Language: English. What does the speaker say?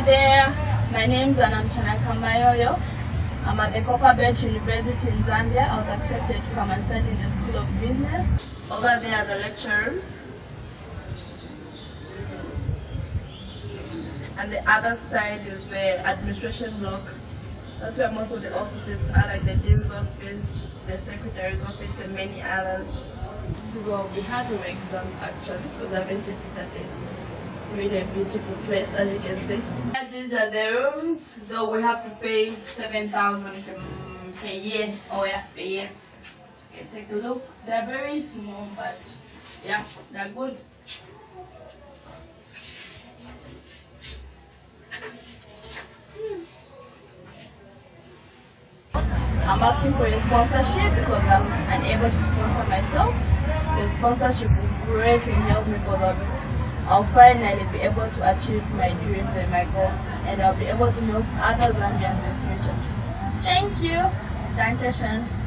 Hi there, my name is Anamchana Kamayoyo. I'm at the Copperbelt University in Zambia. I was accepted to come and study in the School of Business. Over there are the lecture rooms. And the other side is the administration block. That's where most of the offices are, like the dean's office, the secretary's office, and many others. This is what we have in exams actually, because I've entered started. Really a beautiful place, as you can see. And These are the rooms, though we have to pay 7,000 per year. Oh yeah, per year. Okay, take a look. They're very small, but yeah, they're good. I'm asking for your sponsorship because I'm unable to sponsor myself. Sponsorship will greatly help me because I'll, I'll finally be able to achieve my dreams and my goals and I'll be able to help other Zambians in the future. Thank you. Danke schön.